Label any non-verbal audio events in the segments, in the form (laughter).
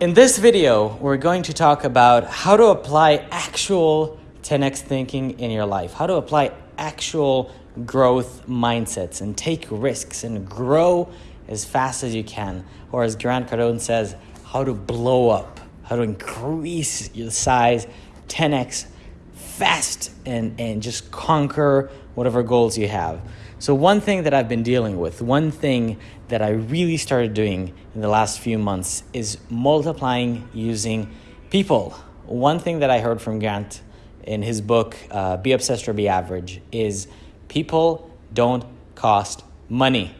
In this video, we're going to talk about how to apply actual 10x thinking in your life, how to apply actual growth mindsets and take risks and grow as fast as you can. Or as Grant Cardone says, how to blow up, how to increase your size 10x fast and, and just conquer whatever goals you have. So, one thing that I've been dealing with, one thing that I really started doing in the last few months is multiplying using people. One thing that I heard from Grant in his book, uh, Be Obsessed or Be Average, is people don't cost money.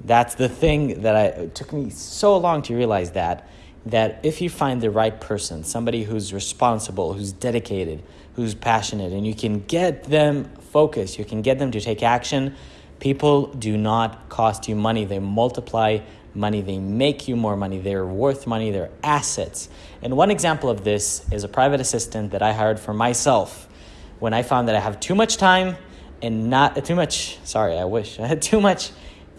That's the thing that I, it took me so long to realize that that if you find the right person, somebody who's responsible, who's dedicated, who's passionate, and you can get them focused, you can get them to take action, people do not cost you money. They multiply money, they make you more money, they're worth money, they're assets. And one example of this is a private assistant that I hired for myself when I found that I have too much time and not too much, sorry, I wish I (laughs) had too much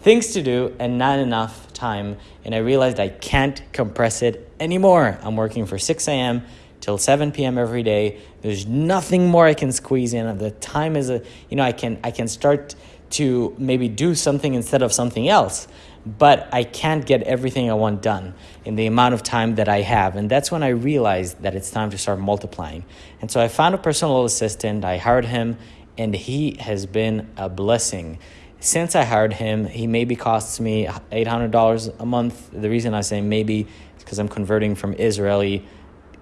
things to do and not enough time. And I realized I can't compress it anymore. I'm working for 6 a.m. till 7 p.m. every day. There's nothing more I can squeeze in. The time is a, you know, I can I can start to maybe do something instead of something else, but I can't get everything I want done in the amount of time that I have. And that's when I realized that it's time to start multiplying. And so I found a personal assistant, I hired him, and he has been a blessing since I hired him, he maybe costs me $800 a month. The reason I say maybe is because I'm converting from Israeli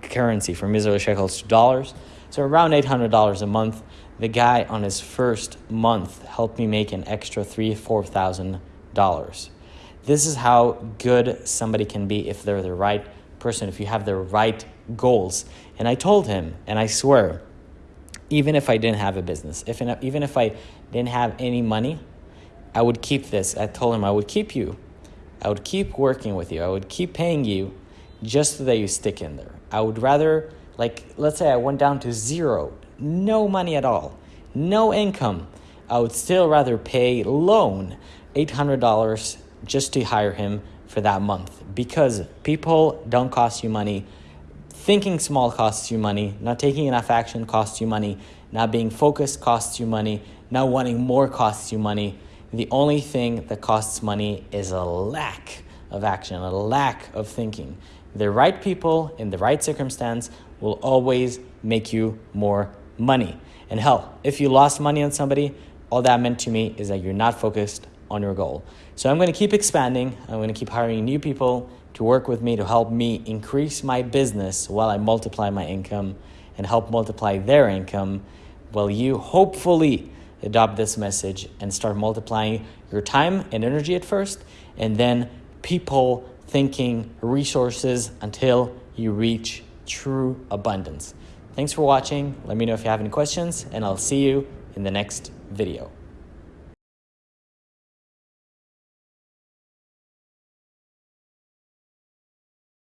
currency, from Israeli shekels to dollars. So around $800 a month. The guy on his first month helped me make an extra three, four thousand dollars. This is how good somebody can be if they're the right person, if you have the right goals. And I told him, and I swear, even if I didn't have a business, if even if I didn't have any money, I would keep this. I told him I would keep you. I would keep working with you. I would keep paying you just so that you stick in there. I would rather, like, let's say I went down to zero, no money at all, no income. I would still rather pay loan $800 just to hire him for that month because people don't cost you money. Thinking small costs you money. Not taking enough action costs you money. Not being focused costs you money. Not wanting more costs you money. The only thing that costs money is a lack of action, a lack of thinking. The right people in the right circumstance will always make you more money. And hell, if you lost money on somebody, all that meant to me is that you're not focused on your goal. So I'm going to keep expanding. I'm going to keep hiring new people to work with me to help me increase my business while I multiply my income and help multiply their income while you hopefully adopt this message and start multiplying your time and energy at first, and then people, thinking, resources until you reach true abundance. Thanks for watching. Let me know if you have any questions, and I'll see you in the next video.